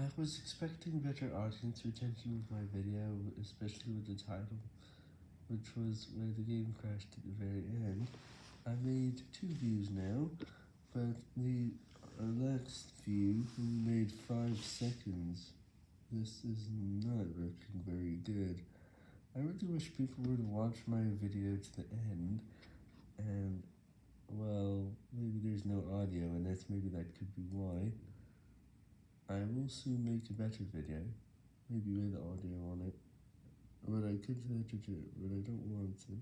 I was expecting better audience retention with my video, especially with the title, which was where the game crashed at the very end. I made two views now, but the last view made 5 seconds. This is not looking very good. I really wish people would watch my video to the end, and, well, maybe there's no audio, and that's maybe that could be why. I will soon make a better video, maybe with audio on it, but I could edit it, but I don't want to.